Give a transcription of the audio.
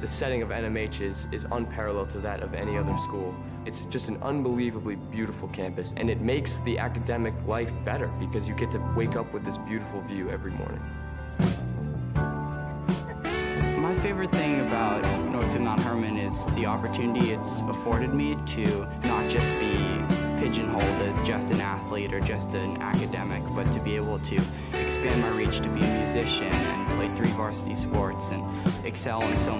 the setting of NMH is, is unparalleled to that of any other school. It's just an unbelievably beautiful campus, and it makes the academic life better because you get to wake up with this beautiful view every morning. My favorite thing about Northfield Mount Hermon is the opportunity it's afforded me to not just be pigeonholed as just an athlete or just an academic, but to be able to expand my reach to be a musician and play three varsity sports and excel in so